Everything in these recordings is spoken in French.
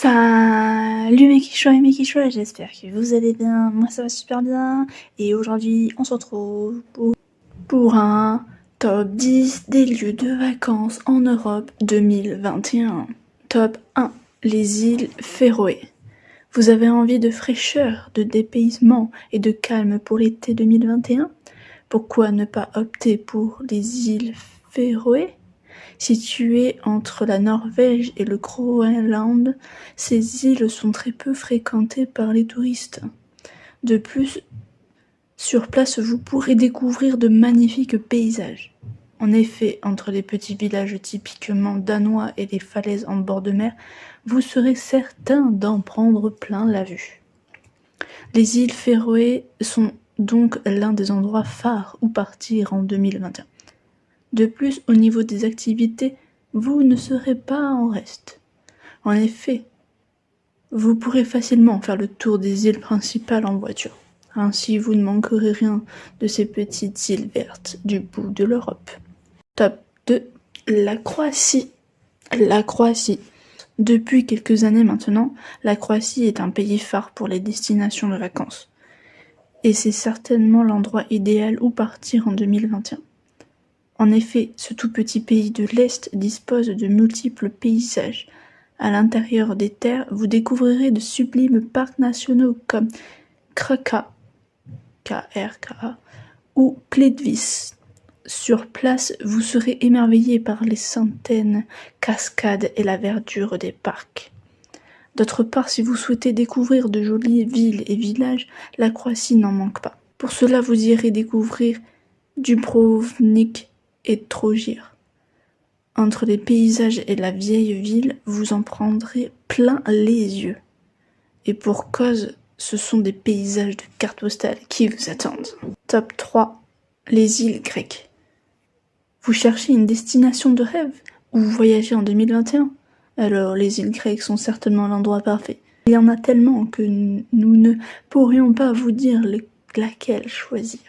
Salut mes et mes j'espère que vous allez bien, moi ça va super bien et aujourd'hui on se retrouve pour, pour un top 10 des lieux de vacances en Europe 2021. Top 1, les îles Féroé. Vous avez envie de fraîcheur, de dépaysement et de calme pour l'été 2021 Pourquoi ne pas opter pour les îles Féroé? Situées entre la Norvège et le Groenland, ces îles sont très peu fréquentées par les touristes. De plus, sur place vous pourrez découvrir de magnifiques paysages. En effet, entre les petits villages typiquement danois et les falaises en bord de mer, vous serez certain d'en prendre plein la vue. Les îles Féroé sont donc l'un des endroits phares où partir en 2021. De plus, au niveau des activités, vous ne serez pas en reste. En effet, vous pourrez facilement faire le tour des îles principales en voiture. Ainsi, vous ne manquerez rien de ces petites îles vertes du bout de l'Europe. Top 2. La Croatie. La Croatie. Depuis quelques années maintenant, la Croatie est un pays phare pour les destinations de vacances. Et c'est certainement l'endroit idéal où partir en 2021. En effet, ce tout petit pays de l'Est dispose de multiples paysages. À l'intérieur des terres, vous découvrirez de sublimes parcs nationaux comme Krka, KRKA, ou Pledvis. Sur place, vous serez émerveillé par les centaines cascades et la verdure des parcs. D'autre part, si vous souhaitez découvrir de jolies villes et villages, la Croatie n'en manque pas. Pour cela, vous irez découvrir Dubrovnik, et Trogir. Entre les paysages et la vieille ville, vous en prendrez plein les yeux. Et pour cause, ce sont des paysages de cartes postales qui vous attendent. Top 3. Les îles grecques. Vous cherchez une destination de rêve ou vous voyagez en 2021 Alors les îles grecques sont certainement l'endroit parfait. Il y en a tellement que nous ne pourrions pas vous dire laquelle choisir.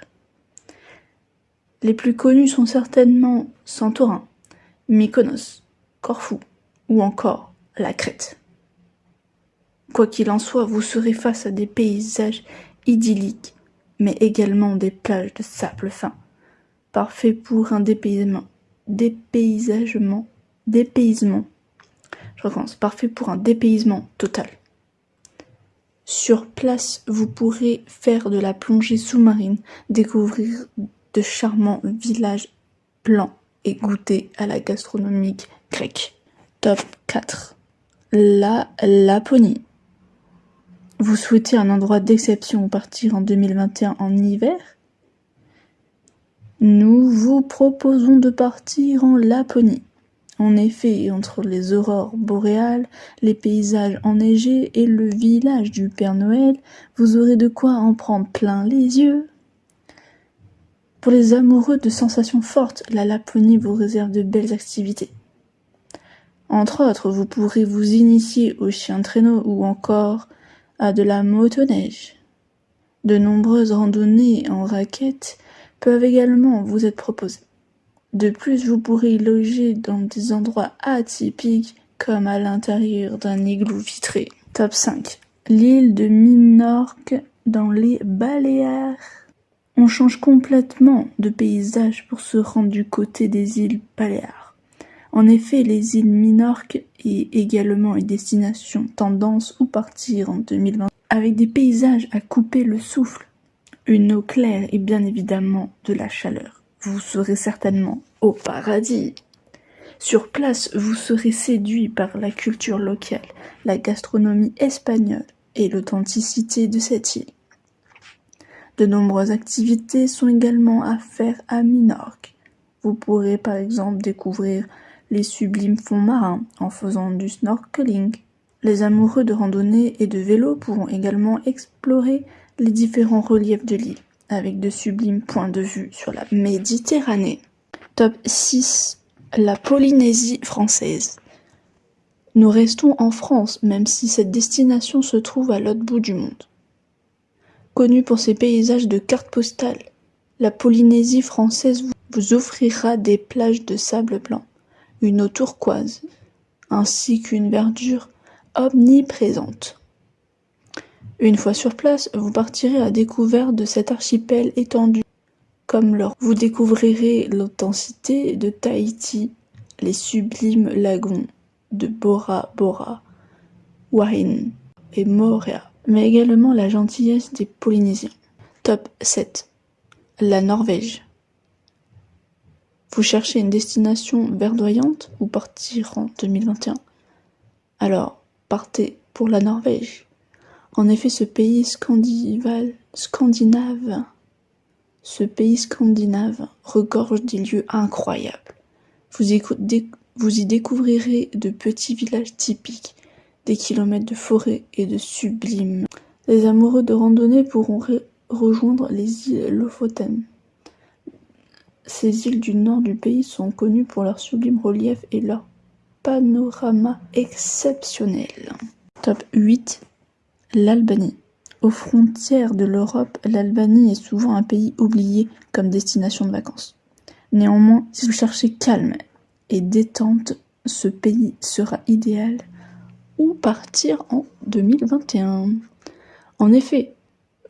Les plus connus sont certainement Santorin, Mykonos, Corfou ou encore la Crète. Quoi qu'il en soit, vous serez face à des paysages idylliques, mais également des plages de sable fin, parfaits pour un dépaysement, dépaysagement, dépaysement. Je recommence, parfait pour un dépaysement total. Sur place, vous pourrez faire de la plongée sous-marine, découvrir de charmants villages blancs et goûter à la gastronomie grecque. Top 4. La Laponie. Vous souhaitez un endroit d'exception où partir en 2021 en hiver? Nous vous proposons de partir en Laponie. En effet, entre les aurores boréales, les paysages enneigés et le village du Père Noël, vous aurez de quoi en prendre plein les yeux. Pour les amoureux de sensations fortes, la Laponie vous réserve de belles activités. Entre autres, vous pourrez vous initier au chien de traîneau ou encore à de la motoneige. De nombreuses randonnées en raquettes peuvent également vous être proposées. De plus, vous pourrez loger dans des endroits atypiques comme à l'intérieur d'un igloo vitré. Top 5. L'île de Minorque dans les Baléares. On change complètement de paysage pour se rendre du côté des îles Baléares. En effet, les îles Minorques est également une destination tendance où partir en 2020 avec des paysages à couper le souffle, une eau claire et bien évidemment de la chaleur. Vous serez certainement au paradis. Sur place, vous serez séduit par la culture locale, la gastronomie espagnole et l'authenticité de cette île. De nombreuses activités sont également à faire à Minorque. Vous pourrez par exemple découvrir les sublimes fonds marins en faisant du snorkeling. Les amoureux de randonnée et de vélo pourront également explorer les différents reliefs de l'île, avec de sublimes points de vue sur la Méditerranée. Top 6. La Polynésie française. Nous restons en France, même si cette destination se trouve à l'autre bout du monde. Connue pour ses paysages de cartes postales, la Polynésie française vous offrira des plages de sable blanc, une eau turquoise, ainsi qu'une verdure omniprésente. Une fois sur place, vous partirez à découvert de cet archipel étendu comme l'or. Vous découvrirez l'authenticité de Tahiti, les sublimes lagons de Bora Bora, Wahine et Moorea, mais également la gentillesse des Polynésiens. Top 7. La Norvège. Vous cherchez une destination verdoyante ou partir en 2021 Alors, partez pour la Norvège. En effet, ce pays scandinave, regorge des lieux incroyables. Vous, y découvrirez de petits villages typiques, des kilomètres de forêts et de sublimes. Les amoureux de randonnée pourront rejoindre les îles Lofoten. Ces îles du nord du pays sont connues pour leur sublime relief et leur panorama exceptionnel. Top 8 L'Albanie. Aux frontières de l'Europe, l'Albanie est souvent un pays oublié comme destination de vacances. Néanmoins, si vous cherchez calme et détente, ce pays sera idéal partir en 2021. En effet,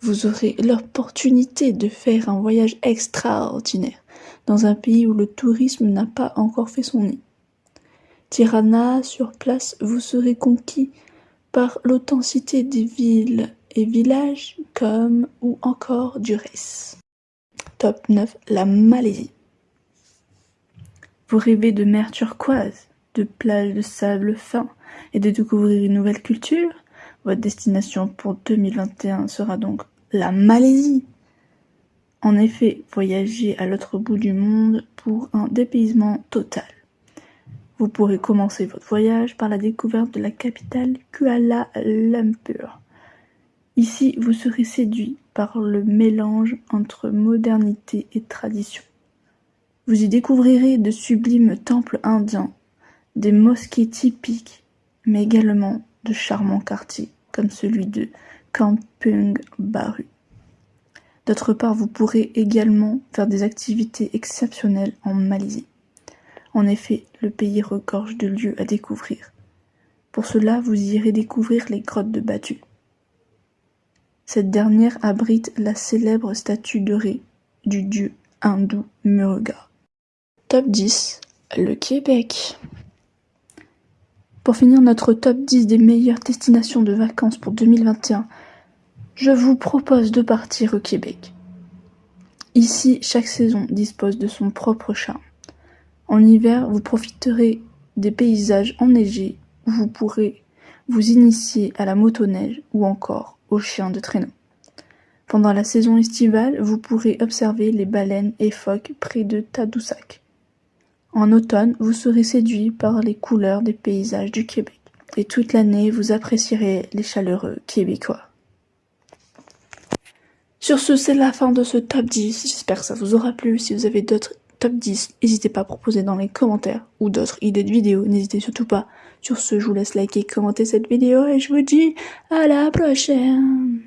vous aurez l'opportunité de faire un voyage extraordinaire dans un pays où le tourisme n'a pas encore fait son nid. Tirana, sur place, vous serez conquis par l'authenticité des villes et villages comme ou encore Durès. Top 9. La Malaisie. Vous rêvez de mer turquoise, de plages de sable fin et de découvrir une nouvelle culture Votre destination pour 2021 sera donc la Malaisie. En effet, voyagez à l'autre bout du monde pour un dépaysement total. Vous pourrez commencer votre voyage par la découverte de la capitale Kuala Lumpur. Ici, vous serez séduit par le mélange entre modernité et tradition. Vous y découvrirez de sublimes temples indiens, des mosquées typiques, mais également de charmants quartiers comme celui de Kampung Baru. D'autre part, vous pourrez également faire des activités exceptionnelles en Malaisie. En effet, le pays regorge de lieux à découvrir. Pour cela, vous irez découvrir les grottes de Batu. Cette dernière abrite la célèbre statue dorée du dieu hindou Muruga. Top 10. Le Québec. Pour finir notre top 10 des meilleures destinations de vacances pour 2021, je vous propose de partir au Québec. Ici, chaque saison dispose de son propre charme. En hiver, vous profiterez des paysages enneigés où vous pourrez vous initier à la motoneige ou encore aux chiens de traîneau. Pendant la saison estivale, vous pourrez observer les baleines et phoques près de Tadoussac. En automne, vous serez séduit par les couleurs des paysages du Québec. Et toute l'année, vous apprécierez les chaleureux québécois. Sur ce, c'est la fin de ce top 10. J'espère que ça vous aura plu. Si vous avez d'autres top 10, n'hésitez pas à proposer dans les commentaires ou d'autres idées de vidéos, n'hésitez surtout pas. Sur ce, je vous laisse liker, commenter cette vidéo et je vous dis à la prochaine